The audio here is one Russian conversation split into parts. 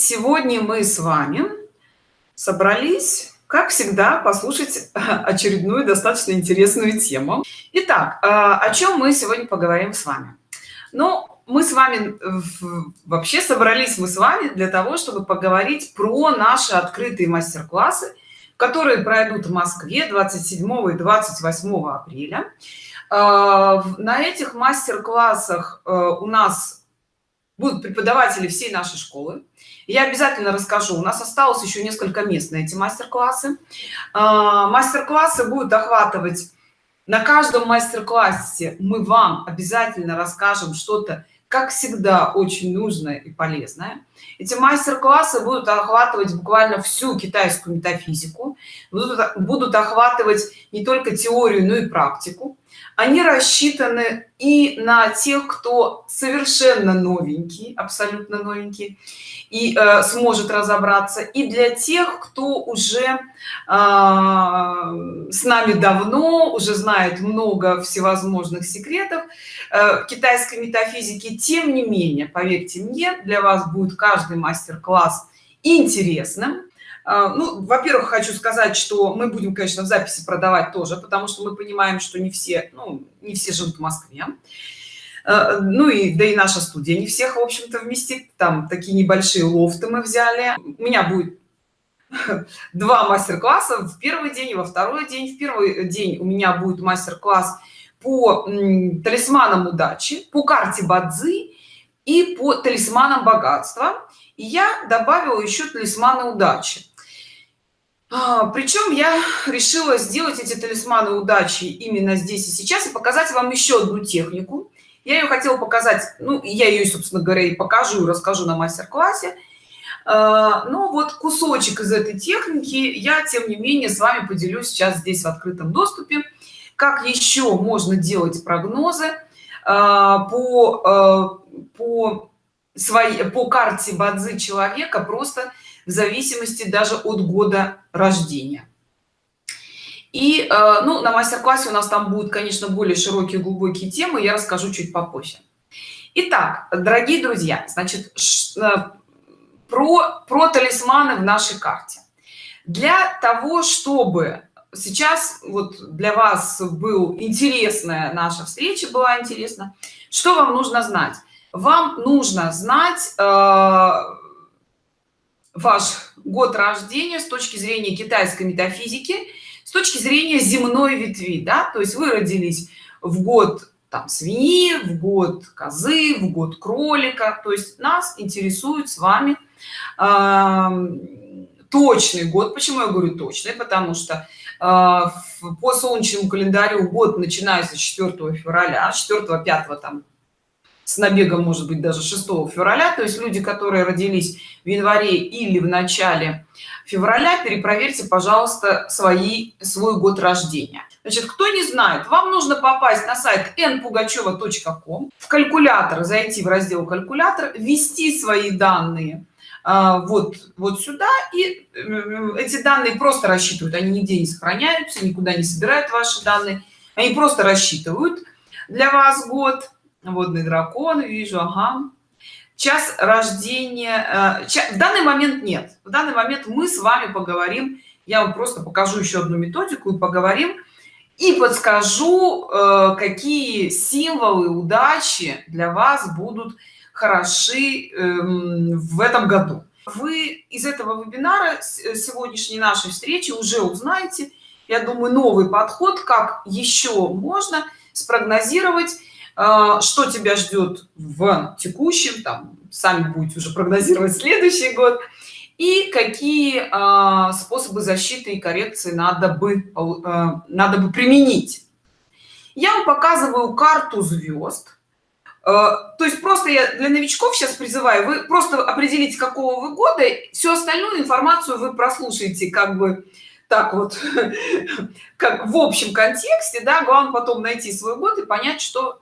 сегодня мы с вами собрались как всегда послушать очередную достаточно интересную тему. Итак а, о чем мы сегодня поговорим с вами? Ну мы с вами вообще собрались мы с вами для того чтобы поговорить про наши открытые мастер-классы которые пройдут в москве 27 и 28 апреля. А, на этих мастер-классах э, у нас будут преподаватели всей нашей школы я обязательно расскажу. У нас осталось еще несколько мест на эти мастер-классы. А, мастер-классы будут охватывать на каждом мастер-классе. Мы вам обязательно расскажем что-то как всегда очень нужное и полезное. Эти мастер-классы будут охватывать буквально всю китайскую метафизику. Будут, будут охватывать не только теорию но и практику они рассчитаны и на тех кто совершенно новенький абсолютно новенький и э, сможет разобраться и для тех кто уже э, с нами давно уже знает много всевозможных секретов э, китайской метафизики тем не менее поверьте мне для вас будет каждый мастер-класс интересным ну во-первых хочу сказать что мы будем конечно в записи продавать тоже потому что мы понимаем что не все ну не все живут в москве. А, ну и да и наша студия не всех в общем-то вместит. Там такие небольшие лофты мы взяли. У меня будет два мастер-класса. В первый день и во второй день. В первый день у меня будет мастер-класс по талисманам удачи по карте бадзи и по талисманам богатства. И я добавила еще талисманы удачи. а, причем я решила сделать эти талисманы удачи именно здесь и сейчас и показать вам еще одну технику. Я ее хотела показать ну я ее собственно говоря и покажу расскажу на мастер-классе. А, но вот кусочек из этой техники я тем не менее с вами поделюсь сейчас здесь в открытом доступе. Как еще можно делать прогнозы а, по по своей по карте бадзи человека просто в зависимости даже от года рождения. И э, ну на мастер-классе у нас там будут конечно более широкие глубокие темы я расскажу чуть попозже. Итак, дорогие друзья значит э, про про талисманы в нашей карте. Для того чтобы сейчас вот для вас был интересная наша встреча была интересна что вам нужно знать? Вам нужно знать э, ваш год рождения с точки зрения китайской метафизики с точки зрения земной ветви да? То есть вы родились в год там свиньи в год козы в год кролика. То есть нас интересует с вами э, точный год. Почему я говорю точный? Потому что э, по солнечному календарю год начинается 4 февраля 4 5 там с набегом может быть даже 6 февраля. То есть люди которые родились в январе или в начале февраля перепроверьте пожалуйста свои свой год рождения. Значит кто не знает вам нужно попасть на сайт npugacheva.com в калькулятор зайти в раздел калькулятор ввести свои данные а, вот вот сюда и эти данные просто рассчитывают. Они нигде не сохраняются никуда не собирают ваши данные. Они просто рассчитывают для вас год водный дракон вижу ага. Час рождения э, в данный момент нет. В данный момент мы с вами поговорим я вам просто покажу еще одну методику и поговорим и подскажу э, какие символы удачи для вас будут хороши эм, в этом году. Вы из этого вебинара э, сегодняшней нашей встречи уже узнаете я думаю новый подход как еще можно спрогнозировать что тебя ждет в текущем там сами будете уже прогнозировать следующий год и какие а, способы защиты и коррекции надо бы а, надо бы применить? Я вам показываю карту звезд. То есть просто я для новичков сейчас призываю вы просто определите какого вы года всю остальную информацию вы прослушаете как бы так вот как в общем контексте да главное потом найти свой год и понять что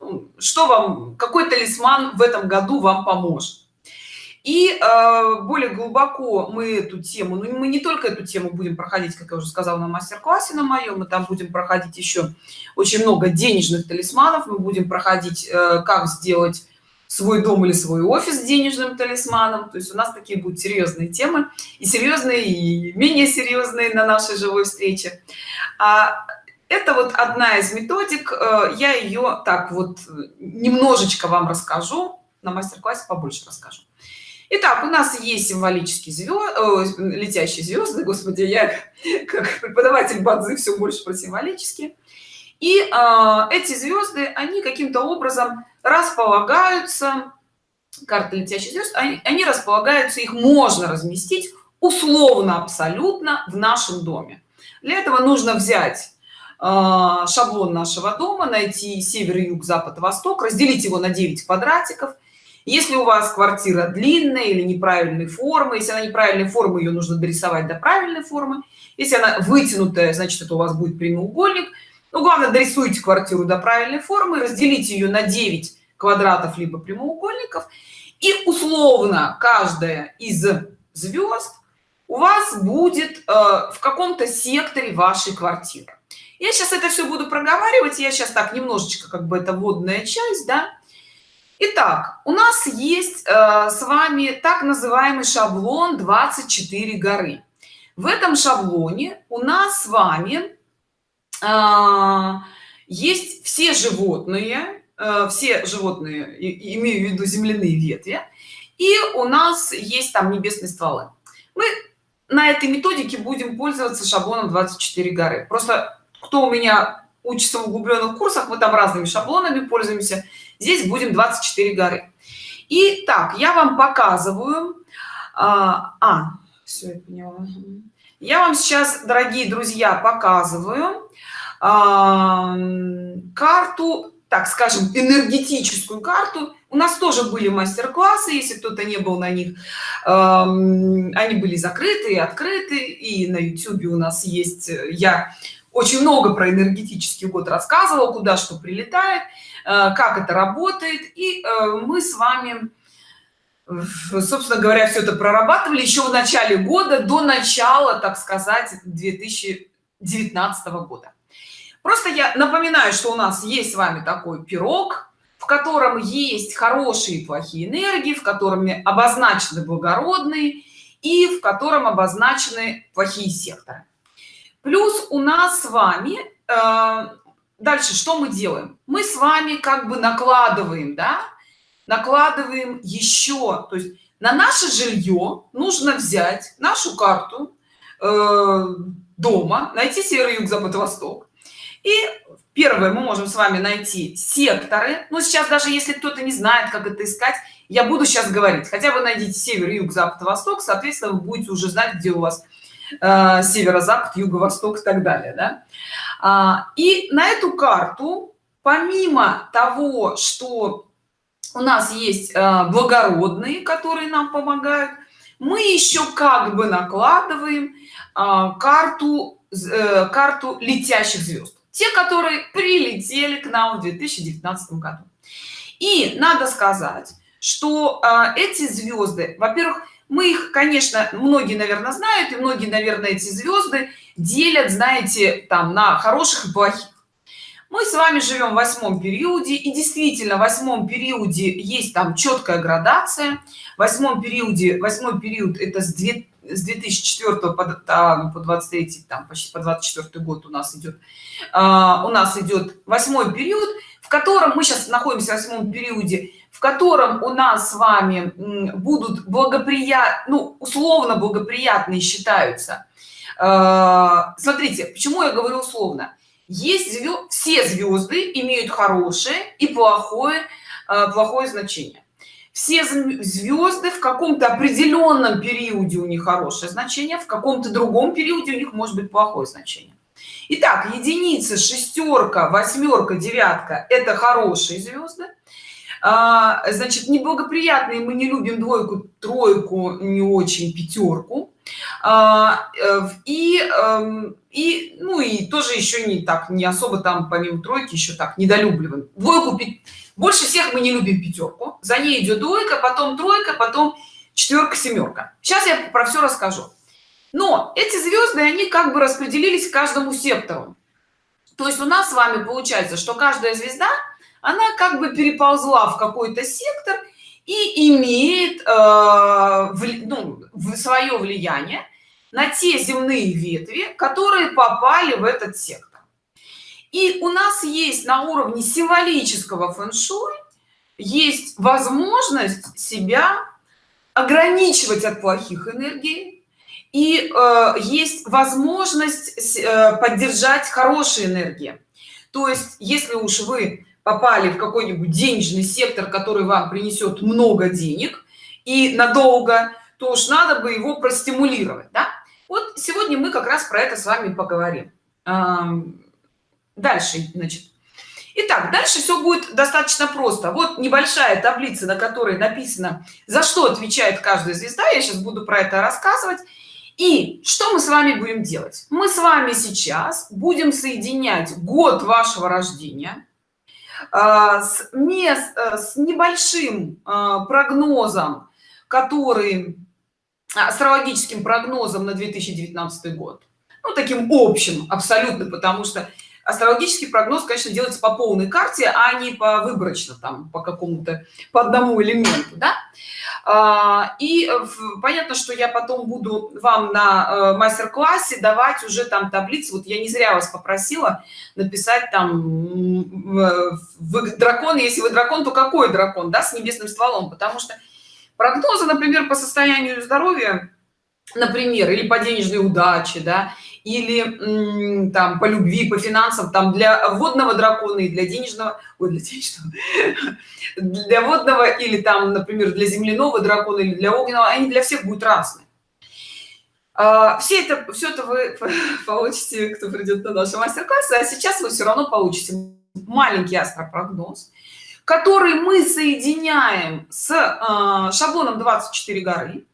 вам какой талисман в этом году вам поможет? И э, более глубоко мы эту тему ну мы не только эту тему будем проходить как я уже сказала на мастер-классе на моем мы там будем проходить еще очень много денежных талисманов. Мы будем проходить э, как сделать свой дом или свой офис денежным талисманом. То есть у нас такие будут серьезные темы и серьезные и менее серьезные на нашей живой встрече. А это вот одна из методик э, я ее так вот немножечко вам расскажу на мастер-классе побольше расскажу Итак, у нас есть символические звезды, летящие звезды, господи, я как преподаватель бадзы все больше про символические. И э, эти звезды, они каким-то образом располагаются, карты летящих звезд, они, они располагаются, их можно разместить условно абсолютно в нашем доме. Для этого нужно взять э, шаблон нашего дома, найти север, юг, запад, восток, разделить его на 9 квадратиков – если у вас квартира длинная или неправильной формы если она неправильной формы ее нужно дорисовать до правильной формы. Если она вытянутая значит это у вас будет прямоугольник. Ну главное дорисуйте квартиру до правильной формы разделите ее на 9 квадратов либо прямоугольников. И условно каждая из звезд у вас будет э, в каком-то секторе вашей квартиры я сейчас это все буду проговаривать я сейчас так немножечко как бы это водная часть да Итак, у нас есть э, с вами так называемый шаблон 24 горы. В этом шаблоне у нас с вами э, есть все животные, э, все животные, и, имею в виду земляные ветви, и у нас есть там небесные стволы. Мы на этой методике будем пользоваться шаблоном 24 горы. Просто кто у меня учится в углубленных курсах, мы там разными шаблонами пользуемся здесь будем 24 горы и так я вам показываю а, а все я поняла. я вам сейчас дорогие друзья показываю а, карту так скажем энергетическую карту у нас тоже были мастер-классы если кто-то не был на них э, они были закрыты и открыты и на youtube у нас есть я очень много про энергетический год рассказывал куда что прилетает Э, как это работает. И э, мы с вами собственно говоря все это прорабатывали еще в начале года до начала так сказать 2019 года. Просто я напоминаю что у нас есть с вами такой пирог в котором есть хорошие и плохие энергии в котором обозначены благородные и в котором обозначены плохие секторы плюс у нас с вами э, дальше что мы делаем? Мы с вами как бы накладываем да? Накладываем еще то есть на наше жилье нужно взять нашу карту э, дома найти север юг запад восток. И первое мы можем с вами найти секторы. Но сейчас даже если кто-то не знает как это искать я буду сейчас говорить. Хотя бы найдите север юг запад восток соответственно вы будете уже знать где у вас э, северо-запад юго-восток и так далее да? А, и на эту карту помимо того что у нас есть а, благородные которые нам помогают мы еще как бы накладываем а, карту э, карту летящих звезд те которые прилетели к нам в 2019 году и надо сказать что эти звезды во-первых мы их конечно многие наверное знают и многие наверное эти звезды делят знаете там на хороших и плохих. Мы с вами живем в восьмом периоде и действительно в восьмом периоде есть там четкая градация. В восьмом периоде восьмой период это с 2 с 2004 по, там, по 23 там почти по 24 год у нас идет а, у нас идет восьмой период в котором мы сейчас находимся в восьмом периоде в котором у нас с вами будут благоприятны ну, условно благоприятные считаются. А, смотрите почему я говорю условно. Есть звезд, все звезды имеют хорошее и плохое а, плохое значение. Все звезды в каком-то определенном периоде у них хорошее значение в каком-то другом периоде у них может быть плохое значение. Итак, единица шестерка восьмерка девятка это хорошие звезды а, значит неблагоприятные мы не любим двойку тройку не очень пятерку. А, э, и эм, и ну и тоже еще не так не особо там помимо тройки еще так недолюбливаем. Двойку больше всех мы не любим пятерку. За ней идет двойка потом тройка потом четверка семерка сейчас я про все расскажу. Но эти звезды они как бы распределились каждому сектору. То есть у нас с вами получается что каждая звезда она как бы переползла в какой-то сектор и имеет э, ну, свое влияние на те земные ветви которые попали в этот сектор. И у нас есть на уровне символического фэн-шуй есть возможность себя ограничивать от плохих энергий и э, есть возможность э, поддержать хорошие энергии. То есть если уж вы попали в какой-нибудь денежный сектор который вам принесет много денег и надолго то уж надо бы его простимулировать да? вот сегодня мы как раз про это с вами поговорим дальше значит Итак, дальше все будет достаточно просто. Вот небольшая таблица, на которой написано, за что отвечает каждая звезда. Я сейчас буду про это рассказывать. И что мы с вами будем делать? Мы с вами сейчас будем соединять год вашего рождения с, мест, э, с небольшим а, прогнозом, который астрологическим прогнозом на 2019 год. Ну, таким общим абсолютно, потому что астрологический прогноз конечно делается по полной карте а не по выборочно там по какому-то по одному элементу да? А, и понятно что я потом буду вам на э, мастер-классе давать уже там таблицы. Вот я не зря вас попросила написать там вы дракон. Если вы дракон то какой дракон да с небесным стволом? Потому что прогнозы например по состоянию здоровья например или по денежной удаче да или там по любви по финансам там для водного дракона и для денежного ой, для денежного для водного или там например для земляного дракона или для огненного они для всех будут разные. А, все это все это вы получите кто придет на наши мастер-классы а сейчас вы все равно получите маленький астропрогноз который мы соединяем с э, шаблоном 24 горы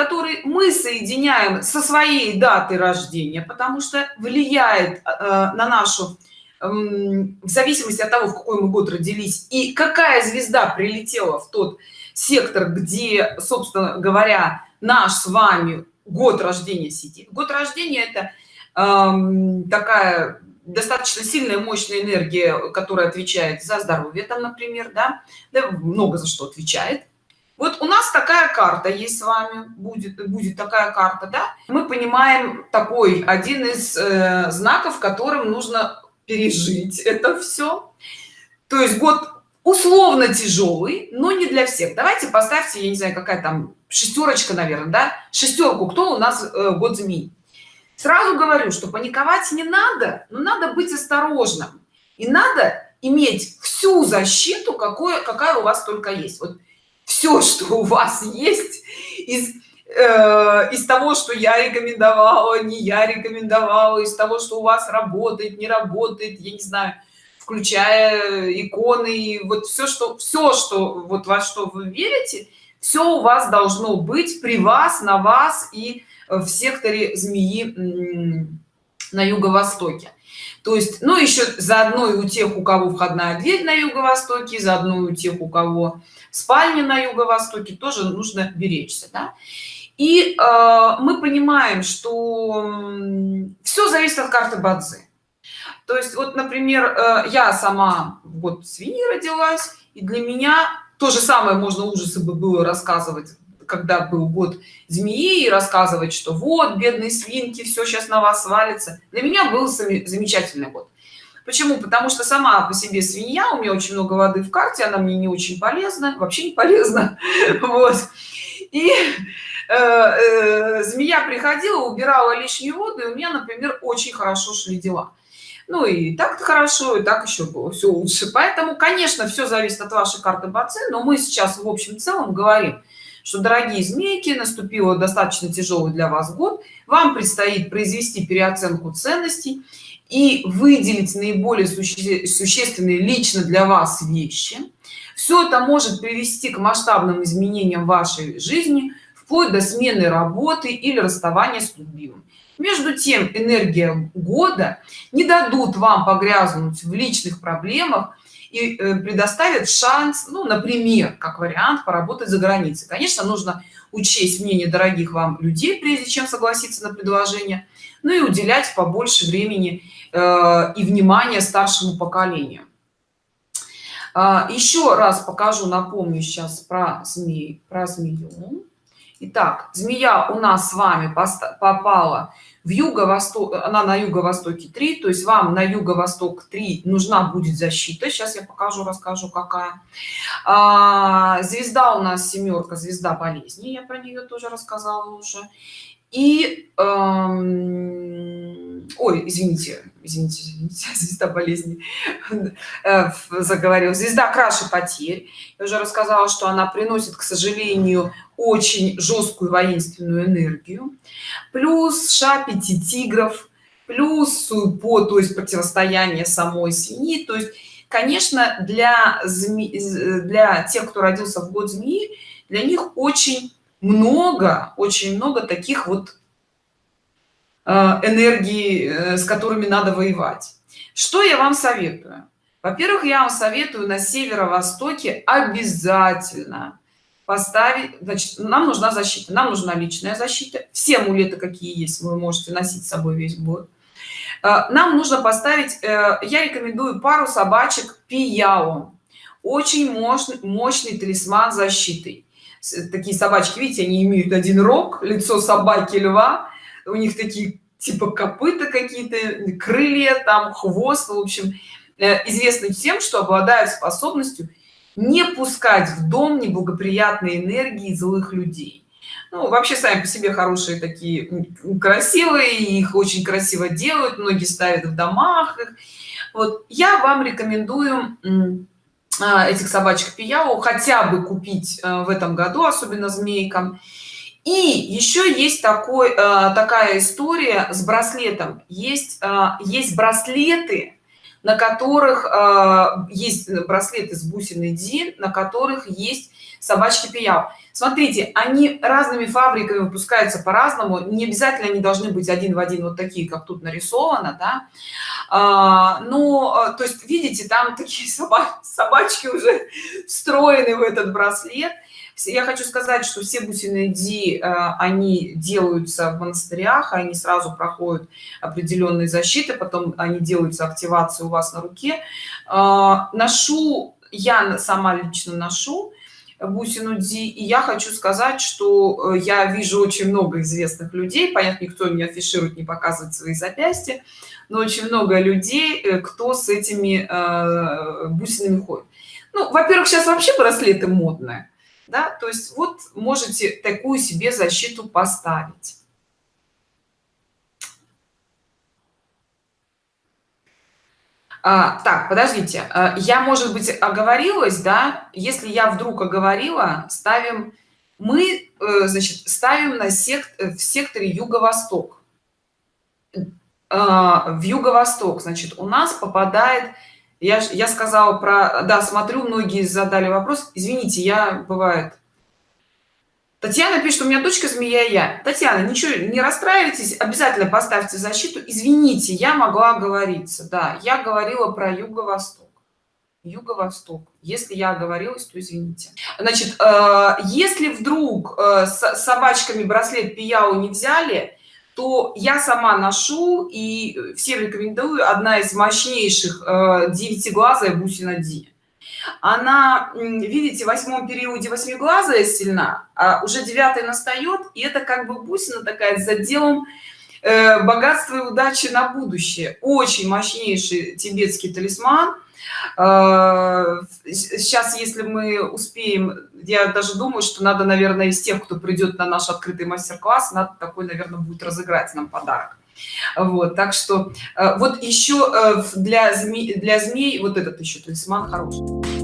который мы соединяем со своей датой рождения потому что влияет э, на нашу э, в зависимости от того в какой мы год родились и какая звезда прилетела в тот сектор где собственно говоря наш с вами год рождения сидит. Год рождения это э, такая достаточно сильная мощная энергия которая отвечает за здоровье там например да, да много за что отвечает вот у нас такая карта есть с вами будет будет такая карта да? Мы понимаем такой один из э, знаков которым нужно пережить это все то есть год условно тяжелый но не для всех. Давайте поставьте я не знаю какая там шестерочка наверное да? Шестерку кто у нас э, год змей? Сразу говорю что паниковать не надо но надо быть осторожным. И надо иметь всю защиту какое какая у вас только есть. Вот все что у вас есть из э, из того что я рекомендовала не я рекомендовала из того что у вас работает не работает я не знаю включая иконы вот все что все что вот во что вы верите все у вас должно быть при вас на вас и в секторе змеи на юго-востоке то есть ну еще заодно и у тех у кого входная дверь на юго-востоке заодно и у тех у кого спальня на юго-востоке тоже нужно беречься да? и э, мы понимаем что все зависит от карты бадзи то есть вот например э, я сама вот свиньи родилась и для меня то же самое можно ужасы бы было рассказывать когда был год змеи и рассказывать что вот бедные свинки все сейчас на вас свалится для меня был замечательный год. Почему? Потому что сама по себе свинья у меня очень много воды в карте она мне не очень полезна вообще не полезна. Вот. И э, э, змея приходила убирала лишнюю воду и у меня например очень хорошо шли дела. Ну и так хорошо и так еще было все лучше. Поэтому конечно все зависит от вашей карты бацы но мы сейчас в общем целом говорим что дорогие змейки наступило достаточно тяжелый для вас год. Вам предстоит произвести переоценку ценностей и выделить наиболее суще существенные лично для вас вещи. Все это может привести к масштабным изменениям вашей жизни вплоть до смены работы или расставания с любимым между тем энергия года не дадут вам погрязнуть в личных проблемах и э, предоставят шанс ну например как вариант поработать за границей. Конечно нужно учесть мнение дорогих вам людей прежде чем согласиться на предложение ну и уделять побольше времени э, и внимания старшему поколению. А, еще раз покажу напомню сейчас про змей про змею. Итак, змея у нас с вами попала в юго-восток она на юго-востоке 3 то есть вам на юго-восток 3 нужна будет защита. Сейчас я покажу расскажу какая. А, звезда у нас семерка звезда болезни я про нее тоже рассказала уже. И эм, ой извините извините, извините звезда болезни. Э, заговорил звезда краше потерь. Я уже рассказала что она приносит к сожалению очень жесткую воинственную энергию. Плюс ша пяти тигров плюс по то есть противостояние самой свиньи то есть конечно для зме... для тех кто родился в год змеи для них очень много очень много таких вот энергии э, с которыми надо воевать. Что я вам советую? Во-первых я вам советую на северо-востоке обязательно поставить значит нам нужна защита нам нужна личная защита. Все амулеты какие есть вы можете носить с собой весь год. Э, нам нужно поставить я рекомендую пару собачек пияо. Очень мощный мощный талисман защиты. Такие собачки видите они имеют один рог лицо собаки льва у них такие типа копыта какие-то крылья там хвост в общем э, известны тем что обладают способностью не пускать в дом неблагоприятные энергии злых людей. Ну, вообще сами по себе хорошие такие красивые их очень красиво делают многие ставят в домах вот я вам рекомендую а, этих собачек пияу хотя бы купить э, в этом году особенно змейкам и еще есть такой э, такая история с браслетом. Есть э, есть браслеты на которых есть браслеты с бусиной ди на которых есть собачки пияу смотрите они разными фабриками выпускаются по-разному. Не обязательно они должны быть один в один вот такие как тут нарисовано да. А, но то есть видите там такие собачки уже встроены в этот браслет я хочу сказать что все бусины ди а, они делаются в монастырях они сразу проходят определенные защиты потом они делаются активации у вас на руке. Ношу я сама лично ношу бусину ди и я хочу сказать что э, я вижу очень много известных людей. Понятно никто не афиширует не показывает свои запястья но очень много людей э, кто с этими э, бусинами ходит. Ну во-первых сейчас вообще браслеты модные да? То есть вот можете такую себе защиту поставить. А, так подождите. А, я может быть оговорилась да? Если я вдруг оговорила ставим мы э, значит ставим на сект э, в секторе юго-восток а, в юго-восток значит у нас попадает я я сказала про да смотрю многие задали вопрос. Извините я бывает. Татьяна пишет у меня дочка змея я татьяна ничего не расстраивайтесь обязательно поставьте защиту. Извините я могла оговориться. Да я говорила про юго-восток. Юго-восток. Если я оговорилась то извините. Значит э, если вдруг э, с собачками браслет пияу не взяли то я сама ношу и всем рекомендую. Одна из мощнейших э, девятиглазая бусина ди она видите в восьмом периоде восьмиглазая сильна а уже девятый настает и это как бы бусина такая с заделом э, богатства и удачи на будущее. Очень мощнейший тибетский талисман сейчас э, если мы успеем я даже думаю что надо наверное из тех кто придет на наш открытый мастер-класс надо такой наверное будет разыграть нам подарок. Вот так что э, вот еще э, для змей для змей вот этот еще талисман хороший